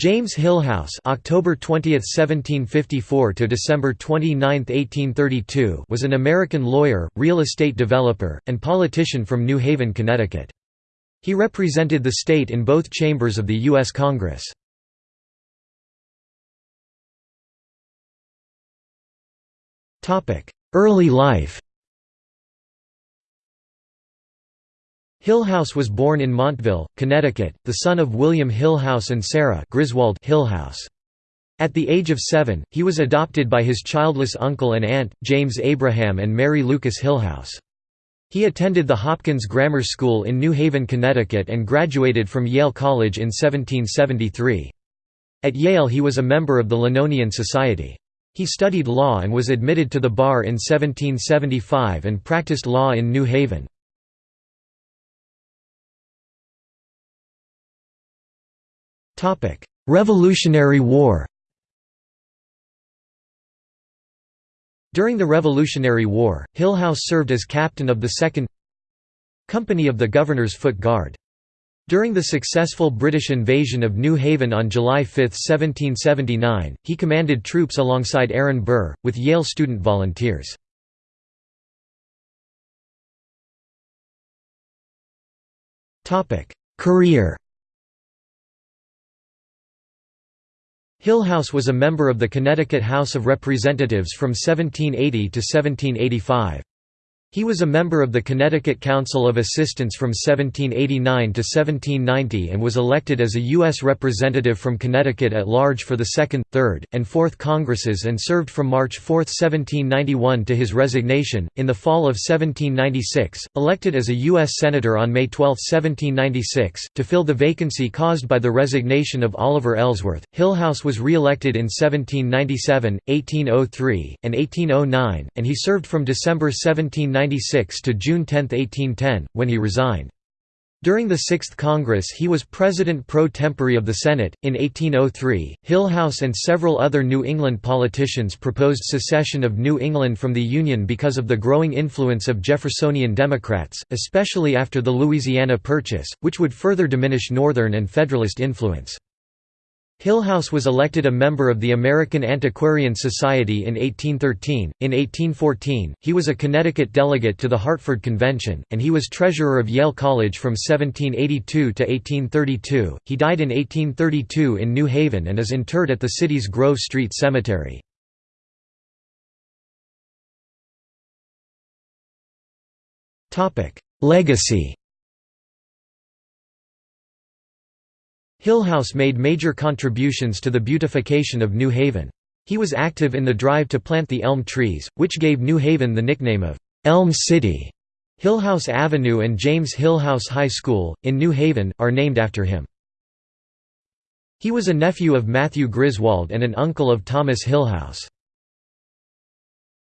James Hillhouse October 20, 1754 to December 29, 1832 was an American lawyer, real estate developer, and politician from New Haven, Connecticut. He represented the state in both chambers of the U.S. Congress. Early life Hillhouse was born in Montville, Connecticut, the son of William Hillhouse and Sarah Griswold Hillhouse. At the age of seven, he was adopted by his childless uncle and aunt, James Abraham and Mary Lucas Hillhouse. He attended the Hopkins Grammar School in New Haven, Connecticut and graduated from Yale College in 1773. At Yale he was a member of the Linonian Society. He studied law and was admitted to the bar in 1775 and practiced law in New Haven. Revolutionary War During the Revolutionary War, Hillhouse served as captain of the 2nd Company of the Governor's Foot Guard. During the successful British invasion of New Haven on July 5, 1779, he commanded troops alongside Aaron Burr, with Yale student volunteers. Career Hillhouse was a member of the Connecticut House of Representatives from 1780 to 1785. He was a member of the Connecticut Council of Assistants from 1789 to 1790 and was elected as a U.S. representative from Connecticut at large for the Second, Third, and Fourth Congresses and served from March 4, 1791 to his resignation. In the fall of 1796, elected as a U.S. Senator on May 12, 1796, to fill the vacancy caused by the resignation of Oliver Ellsworth, Hillhouse was re-elected in 1797, 1803, and 1809, and he served from December 1796 1896 to June 10, 1810, when he resigned. During the Sixth Congress he was President pro tempore of the Senate. In 1803, Hillhouse and several other New England politicians proposed secession of New England from the Union because of the growing influence of Jeffersonian Democrats, especially after the Louisiana Purchase, which would further diminish Northern and Federalist influence. Hillhouse was elected a member of the American Antiquarian Society in 1813. In 1814, he was a Connecticut delegate to the Hartford Convention, and he was treasurer of Yale College from 1782 to 1832. He died in 1832 in New Haven and is interred at the city's Grove Street Cemetery. Legacy Hillhouse made major contributions to the beautification of New Haven. He was active in the drive to plant the elm trees, which gave New Haven the nickname of Elm City. Hillhouse Avenue and James Hillhouse High School, in New Haven, are named after him. He was a nephew of Matthew Griswold and an uncle of Thomas Hillhouse.